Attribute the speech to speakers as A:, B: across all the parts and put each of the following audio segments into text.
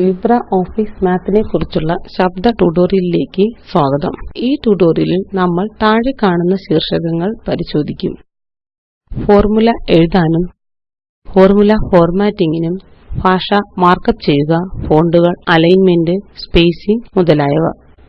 A: LibreOffice math നെക്കുറിച്ചുള്ള ശബ്ദ ട്യൂട്ടോറിയലിലേക്ക് സ്വാഗതം. ഈ ട്യൂട്ടോറിയലിൽ നമ്മൾ താഴെ കാണുന്ന ശീർഷകങ്ങൾ പരിശോധിക്കും. ഫോർമുല എഴുതാനും ഫോർമുല ഫോർമാറ്റിംഗിനും ഭാഷ മാർക്കപ്പ് ചെയ്യുക ഫോണ്ടുകൾ അലൈൻമെന്റ് സ്പേസിംഗ് മുതലായവ.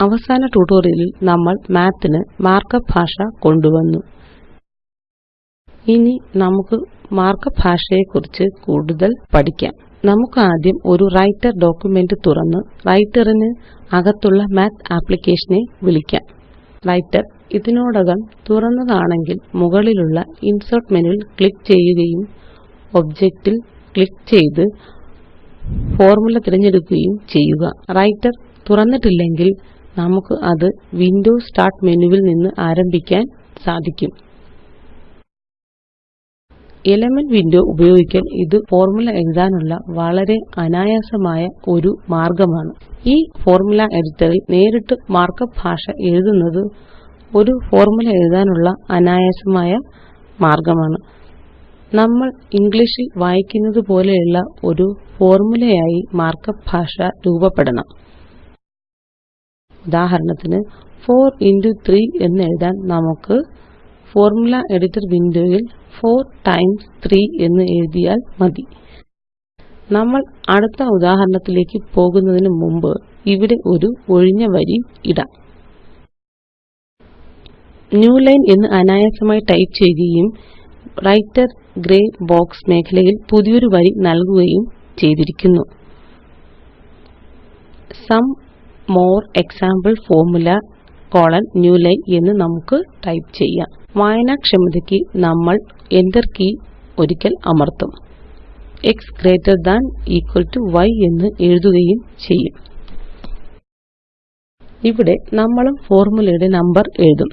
A: അവസാന ട്യൂട്ടോറിയലിൽ നമ്മൾ മാത്ത് മാർക്കപ്പ് ഭാഷ കൊണ്ടുവന്നു. ഇനി നമുക്ക് മാർക്കപ്പ് ഭാഷയെക്കുറിച്ച് കൂടുതൽ പഠിക്കാം. നമുക്കാദ്യം ഒരു വ്രൈട്ടർ ഡോക്യുമെന്റ് തുറന്ന് റൈറ്ററിന് അകത്തുള്ള മാത്ത് ആപ്ലിക്കേഷനെ വിളിക്കാം. റൈറ്റർ ഇതിനോടകം തുറന്നതാണെങ്കിൽ മുകളിലുള്ള ഇൻസെർട്ട് മെനുവിൽ ക്ലിക്ക് ചെയ്യുകയും ഒബ്ജക്റ്റിൽ ക്ലിക്ക് ചെയ്ത് ഫോർമുല തിരഞ്ഞെടുക്കുകയും ചെയ്യുക. റൈറ്റർ തുറന്നിട്ടില്ലെങ്കിൽ നമുക്ക് അത് വിൻഡോസ് സ്റ്റാർട്ട് മെനുവിൽ നിന്ന് ആരംഭിക്കാൻ സാധിക്കും. എലിമെന്റ്സ് വിൻഡോ ഉപയോഗിക്കാൻ ഇത് ഫോര്മുല എഴുതാനുള്ള വളരെ അനായാസമായ ഒരു മാര്ഗ്ഗമാണ് ഈ ഫോർമുല എഡിറ്ററിൽ നേരിട്ട് മാര്ക്കപ്പ് ഭാഷ എഴുതുന്നത് ഒരു ഫോർമുല എഴുതാനുള്ള അനായാസമായ മാർഗമാണ്. നമ്മൾ ഇംഗ്ലീഷിൽ വായിക്കുന്നത് പോലെയുള്ള ഒരു ഫോര്മുലയായി മാര്ക്കപ്പ് ഭാഷ രൂപപ്പെടണം. ഉദാഹരണത്തിന് 4 ഇന്റോ 3 എന്നെഴുതാന് നമുക്ക് ഫോർമുല എഡിറ്റർ വിൻഡോ യിൽ 4 ടൈംസ് 3 എന്ന് എഴുതിയാൽ മതി. നമ്മൾ അടുത്ത ഉദാഹരണത്തിലേക്ക് പോകുന്നതിനു മുമ്പ് ഇവിടെ ഒരു ഒഴിഞ്ഞ വരി ഇടാം. ന്യൂലൈൻ എന്ന് അനായാസമായി ടൈപ്പ് ചെയ്യുകയും വ്രൈട്ടർ ഗ്രേ ബോക്സ് മേഖലയിൽ പുതിയൊരു വരി നല്കുകയും ചെയ്തിരിക്കുന്നു. Some more example more example new newline എന്ന് നമുക്ക് ടൈപ്പ് ചെയ്യാം. വായനാക്ഷമതയ്ക്ക് നമ്മൾ എന്റർ കീ ഒരിക്കൽ അമർത്തും. X greater than equal to y എന്ന് എഴുതുകയും ചെയ്യും. ഇവിടെ നമ്മളും ഫോർമുലയുടെ നമ്പർ എഴുതും.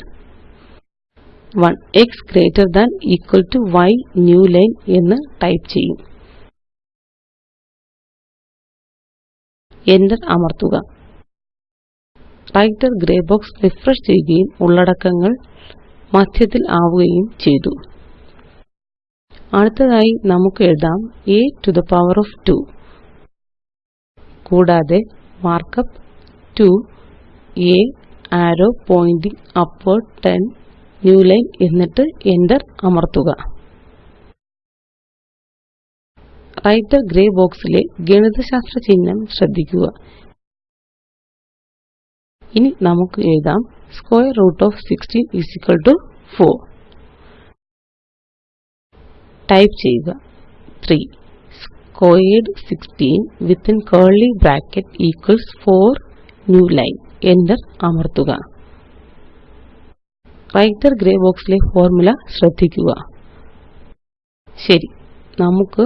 A: 1 x greater than equal to y new line എന്ന് ടൈപ്പ് ചെയ്യും. എന്റർ അമര്ത്തുക വ്രൈട്ടർ ഗ്രേ ബോക്സ് റിഫ്രഷ് ചെയ്യുകയും ഉള്ളടക്കങ്ങൾ മധ്യത്തിൽ ആവുകയും ചെയ്തു. അടുത്തതായി നമുക്ക് എഴുതാം a to the power of 2 കൂടാതെ markup 2 a arrow pointing upward 10 newline എന്നിട്ട് Enter അമര്ത്തുക വ്രൈട്ടർ ഗ്രേ ബോക്സിലെ ഗണിതശാസ്ത്ര ചിഹ്നം ശ്രദ്ധിക്കുക. ഇനി നമുക്ക് എഴുതാം. സ്ക്വയർ റൂട്ട് ഓഫ് 16 4 ടൈപ്പ് ചെയ്യുക. 3 squared 16 within curly bracket equals 4 new line Enter അമര്ത്തുക വ്രൈട്ടർ ഗ്രേ ബോക്സ് ലെ ഫോര്മുല ശ്രദ്ധിക്കുക. ശരി. നമുക്ക്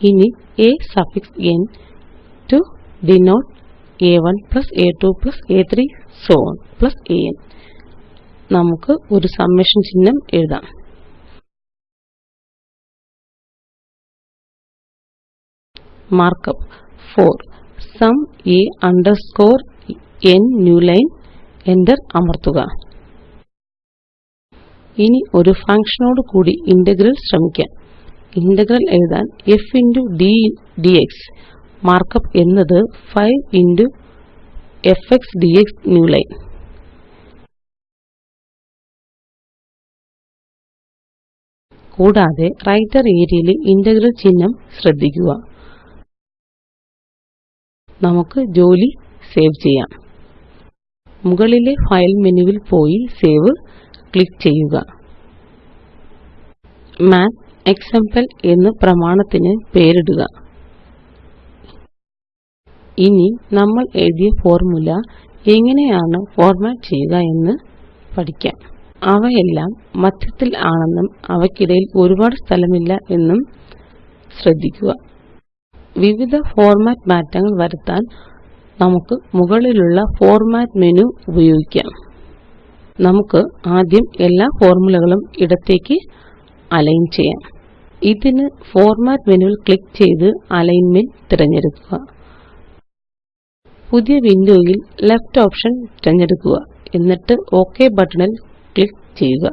A: ഇനി a സഫിക്സ് n to denote a1 a2 a3 so on plus an നമുക്ക് ഒരു സമ്മേഷൻ ചിഹ്നം എഴുതാം. Markup 4 sum a underscore n new line Enter അമർത്തുക. ഇനി ഒരു ഫംഗ്ഷനോട് കൂടി ഇന്റഗ്രൽ ശ്രമിക്കാം. ഇന്റഗ്രൽ എഴുതാൻ f d ഡിഎക്സ് മാര്ക്കപ്പ് എന്നത് 5 into f x new newline കൂടാതെ റൈറ്റർ ഏരിയയിലെ ഇന്റഗ്രൽ ചിഹ്നം ശ്രദ്ധിക്കുക. നമുക്ക് ജോലി സേവ് ചെയ്യാം. മുകളിലെ ഫയൽ മെനുവിൽ പോയി സേവ് ക്ലിക്ക് ചെയ്യുക. മാത്തെക്സാംപിൾ എന്ന് പ്രമാണത്തിന് പേരിടുക. ഇനി നമ്മൾ എഴുതിയ ഫോര്മുല എങ്ങനെയാണ് ഫോര്മാറ്റ് ചെയ്യുക എന്ന് പഠിക്കാം. അവയെല്ലാം മധ്യത്തിൽ ആണെന്നും അവയ്ക്കിടയിൽ ഒരുപാട് സ്ഥലമില്ല എന്നും ശ്രദ്ധിക്കുക. വിവിധ ഫോര്മാറ്റ് മാറ്റങ്ങൾ വരുത്താന് നമുക്ക് മുകളിലുള്ള ഫോർമാറ്റ് മെനു ഉപയോഗിക്കാം. നമുക്ക് ആദ്യം എല്ലാ ഫോര്മുലകളും ഇടത്തേക്ക് അലൈൻ ചെയ്യാം. ഇതിന് ഫോർമാറ്റ് മെനുവിൽ ക്ലിക്ക് ചെയ്ത് അലൈൻമെന്റ് തിരഞ്ഞെടുക്കുക. പുതിയ വിൻഡോയിൽ ലെഫ്റ്റ് ഓപ്ഷൻ തിരഞ്ഞെടുക്കുക. എന്നിട്ട് ഓക്കെ ബട്ടണിൽ ക്ലിക്ക് ചെയ്യുക.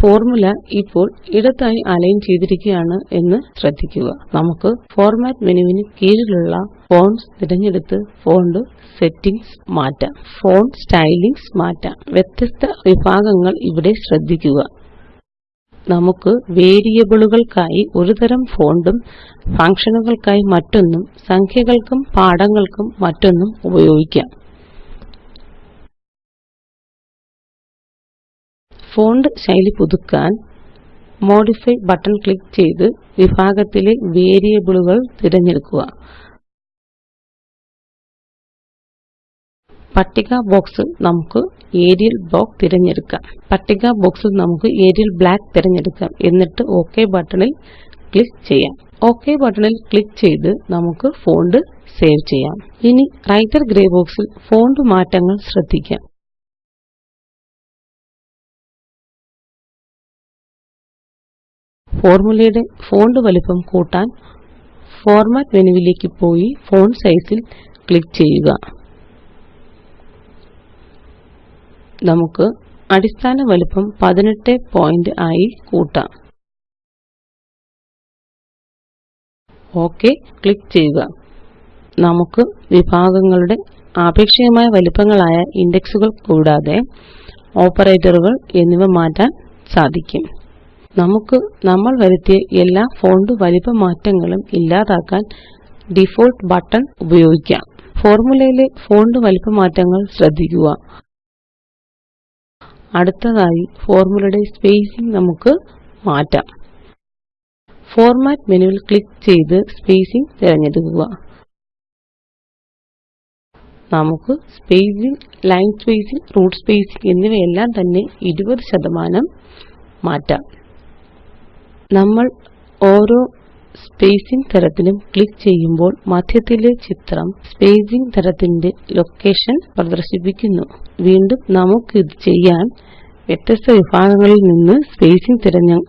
A: ഫോർമുല ഇപ്പോൾ ഇടത്തായി അലൈൻ ചെയ്തിരിക്കുകയാണ് എന്ന് ശ്രദ്ധിക്കുക. നമുക്ക് ഫോർമാറ്റ് മെനുവിന് കീഴിലുള്ള ഫോണ്ട്സ് തിരഞ്ഞെടുത്ത് ഫോണ്ട് സെറ്റിംഗ്സ് മാറ്റാം. ഫോണ്ട് സ്റ്റൈലിംഗ്സ് മാറ്റാം. വ്യത്യസ്ത വിഭാഗങ്ങൾ ഇവിടെ ശ്രദ്ധിക്കുക. നമുക്ക് വേരിയബിളുകൾക്കായി ഒരുതരം ഫോണ്ടും ഫങ്ഷനുകൾക്കായി മറ്റൊന്നും സംഖ്യകൾക്കും പാഠങ്ങൾക്കും മറ്റൊന്നും ഉപയോഗിക്കാം. ഫോണ്ട് ശൈലി പുതുക്കാൻ മോഡിഫൈ ബട്ടൺ ക്ലിക്ക് ചെയ്ത് വിഭാഗത്തിലെ വേരിയബിളുകൾ തിരഞ്ഞെടുക്കുക. പട്ടിക ബോക്സിൽ നമുക്ക് ഏരിയൽ ബ്ലോക്ക് തിരഞ്ഞെടുക്കാം. പട്ടിക ബോക്സിൽ നമുക്ക് ഏരിയൽ ബ്ലാക്ക് തിരഞ്ഞെടുക്കാം. എന്നിട്ട് ഓക്കെ ബട്ടണിൽ ക്ലിക്ക് ചെയ്യാം. ഓക്കെ ബട്ടണിൽ ക്ലിക്ക് ചെയ്ത് നമുക്ക് ഫോണ്ട് സേവ് ചെയ്യാം. ഇനി റൈറ്റർ ഗ്രേ ബോക്സിൽ ഫോണ്ട് മാറ്റങ്ങൾ ശ്രദ്ധിക്കാം. ഫോര്മുലയുടെ ഫോണ്ട് വലിപ്പം കൂട്ടാൻ ഫോർമാറ്റ് മെനുവിലേക്ക് പോയി ഫോണ്ട് സൈസിൽ ക്ലിക്ക് ചെയ്യുക. നമുക്ക് അടിസ്ഥാന വലിപ്പം 18 പോയിന്റ് ആയി കൂട്ടാം. ഓക്കെ ക്ലിക്ക് ചെയ്യുക. നമുക്ക് വിഭാഗങ്ങളുടെ ആപേക്ഷികമായ വലിപ്പങ്ങളായ ഇൻഡെക്സുകൾ കൂടാതെ ഓപ്പറേറ്ററുകൾ എന്നിവ മാറ്റാൻ സാധിക്കും. നമുക്ക് നമ്മൾ വരുത്തിയ എല്ലാ ഫോണ്ട് വലിപ്പ മാറ്റങ്ങളും ഇല്ലാതാക്കാൻ ഡിഫോൾട്ട് ബട്ടൺ ഉപയോഗിക്കാം. ഫോർമുലയിലെ ഫോണ്ട് വലിപ്പ മാറ്റങ്ങൾ ശ്രദ്ധിക്കുക. അടുത്തതായി ഫോർമുലയുടെ സ്പേസിംഗ് നമുക്ക് മാറ്റാം. ഫോർമാറ്റ് മെനുവിൽ ക്ലിക്ക് ചെയ്ത് സ്പേസിംഗ് തിരഞ്ഞെടുക്കുക. നമുക്ക് spacing line spacing root spacing എന്നിവയെല്ലാം തന്നെ 20 ശതമാനം മാറ്റാം. നമ്മൾ ഓരോ സ്പേസിംഗ് തരത്തിലും ക്ലിക്ക് ചെയ്യുമ്പോൾ മധ്യത്തിലെ ചിത്രം സ്പേസിംഗ് തരത്തിന്റെ ലൊക്കേഷൻ പ്രദർശിപ്പിക്കുന്നു. വീണ്ടും നമുക്കിത് ചെയ്യാന് വ്യത്യസ്ത വിഭാഗങ്ങളിൽ നിന്ന് സ്പേസിംഗ്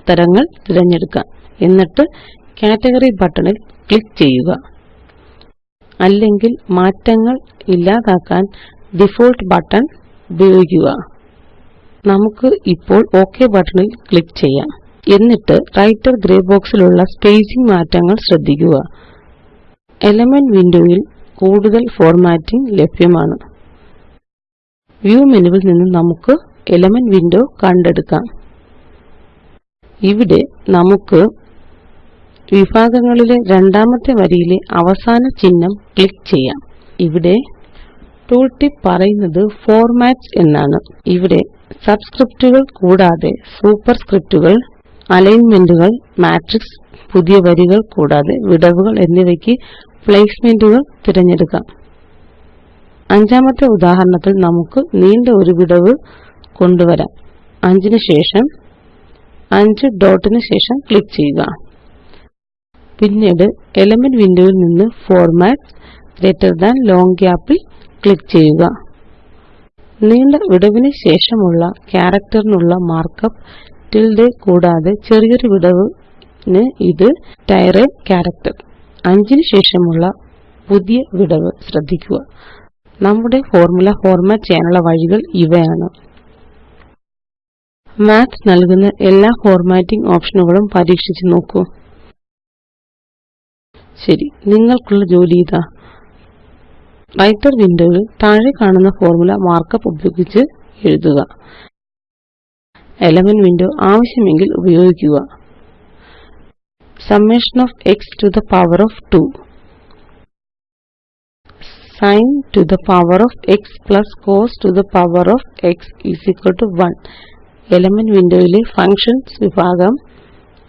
A: തരങ്ങൾ തിരഞ്ഞെടുക്കാം. എന്നിട്ട് കാറ്റഗറി ബട്ടണിൽ ക്ലിക്ക് ചെയ്യുക. അല്ലെങ്കിൽ മാറ്റങ്ങൾ ഇല്ലാതാക്കാൻ ഡിഫോൾട്ട് ബട്ടൺ ഉപയോഗിക്കുക. നമുക്ക് ഇപ്പോൾ ഒക് ബട്ടണിൽ ക്ലിക്ക് ചെയ്യാം. എന്നിട്ട് റൈറ്റർ ഗ്രേ ബോക്സിലുള്ള സ്പേസിംഗ് മാറ്റങ്ങൾ ശ്രദ്ധിക്കുക. എലിമെന്റ്സ് വിൻഡോ കൂടുതൽ ഫോർമാറ്റിംഗ് ലഭ്യമാണ്. വ്യൂ മെനുവിൽ നിന്ന് നമുക്ക് എലിമെന്റ്സ് വിൻഡോ കണ്ടെടുക്കാം. ഇവിടെ നമുക്ക് വിഭാഗങ്ങളിലെ രണ്ടാമത്തെ വരിയിലെ അവസാന ചിഹ്നം ക്ലിക്ക് ചെയ്യാം. ഇവിടെ ടൂൾ ടിപ്പ് പറയുന്നത് ഫോർമാറ്റ്സ് എന്നാണ്. ഇവിടെ സബ്സ്ക്രിപ്റ്റുകൾ കൂടാതെ സൂപ്പർസ്ക്രിപ്റ്റുകൾ അലൈന്മെന്റുകൾ മാട്രിക്സ് പുതിയ വരികൾ കൂടാതെ വിടവുകൾ എന്നിവയ്ക്ക് പ്ലേസ്മെന്റുകൾ തിരഞ്ഞെടുക്കാം. അഞ്ചാമത്തെ ഉദാഹരണത്തിൽ നമുക്ക് നീണ്ട ഒരു വിടവ് കൊണ്ടുവരാം. അഞ്ചിന് ശേഷം അഞ്ച് ഡോട്ടിന് ശേഷം ക്ലിക്ക് ചെയ്യുക. പിന്നീട് എലമെന്റ് വിൻഡോയിൽ നിന്ന് ഫോർമാറ്റ് ഗ്രേറ്റർ ദാൻ ലോങ് ഗ്യാപ്പിൽ ക്ലിക്ക് ചെയ്യുക. നീണ്ട വിടവിന് ശേഷമുള്ള ക്യാരക്ടറിനുള്ള മാര്ക്കപ്പ് ടിൽഡെ കൂടാതെ ചെറിയൊരു വിടവിന് ഇത് തിരയ് ക്യാരക്റ്റർ 5 ന് ശേഷമുള്ള പുതിയ വിടവ് ശ്രദ്ധിക്കുക. നമ്മുടെ ഫോർമുല ഫോർമാറ്റ് ചെയ്യാനുള്ള വഴികൾ ഇവയാണ്. മാത്ത് നല്കുന്ന എല്ലാ ഫോർമാറ്റിംഗ് ഓപ്ഷനുകളും പരീക്ഷിച്ച് നോക്കൂ. ശരി നിങ്ങൾക്കുള്ള ജോലി ഇതാ. റൈറ്റർ വിൻഡോയിൽ താഴെ കാണുന്ന ഫോർമുല മാർക്കപ്പ് ഉപയോഗിച്ച് എഴുതുക. എലിമെന്റ്സ് വിൻഡോ ആവശ്യമെങ്കിൽ ഉപയോഗിക്കുക summation of x to the power of 2 sin to the power of x plus cos to the power of x is equal to 1 element window യിലെ ഫങ്ഷൻസ് വിഭാഗം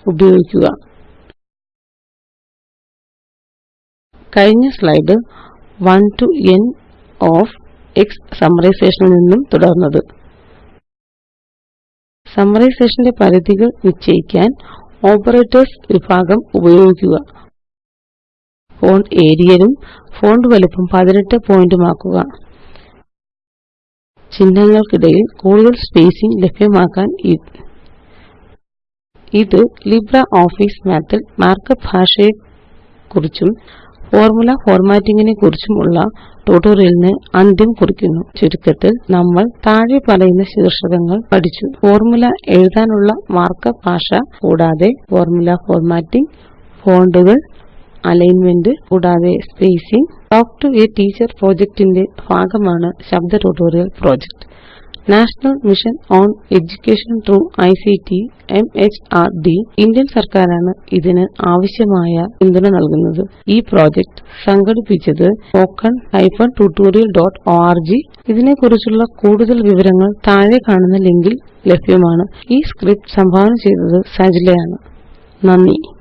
A: ഉപയോഗിക്കുക കഴിഞ്ഞ slide 1 to n of x ൽ നിന്നും തുടര്ന്നത് സമ്മറൈസേഷന്റെ പരിധികൾ നിശ്ചയിക്കാന് operators വിഭാഗം ഉപയോഗിക്കുക. Font ഏരിയലും font വലിപ്പം 18 പോയിന്റുമാക്കുക ചിഹ്നങ്ങള്ക്കിടയിൽ കൂടുതൽ സ്പേസിംഗ് ലഭ്യമാക്കാന് ഇത് ലിബ്ര ലിബ്രിയോഫീസ് മാത്തിൽ മാര്ക്കപ്പ് ഭാഷയെക്കുറിച്ചും ഫോർമുല ഫോർമാറ്റിംഗിനെ കുറിച്ചുമുള്ള ട്യൂട്ടോറിയലിന് അന്ത്യം കുറിക്കുന്നു. ചുരുക്കത്തിൽ നമ്മൾ താഴെ പറയുന്ന ശീർഷകങ്ങൾ പഠിച്ചു. ഫോർമുല എഴുതാനുള്ള മാർക്കപ്പ് ഭാഷ കൂടാതെ ഫോർമുല ഫോർമാറ്റിംഗ് ഫോണ്ടുകൾ അലൈൻമെന്റ് കൂടാതെ spacing. Talk to a teacher project ന്റെ ഭാഗമാണ് ശബ്ദ tutorial project national mission on education through ICT MHRD Indian സർക്കാരാണ് ഇതിന് ആവശ്യമായ പിന്തുണ നൽകുന്നത്. ഈ പ്രോജക്റ്റ് സംഘടിപ്പിച്ചത് httpspoken tutorialorg ഇതിനെക്കുറിച്ചുള്ള കൂടുതൽ വിവരങ്ങൾ താഴെ കാണുന്ന ലിങ്കിൽ ലഭ്യമാണ്. ഈ സ്ക്രിപ്റ്റ് സംഭാവന ചെയ്തത് സജിലയാണ്. നന്ദി.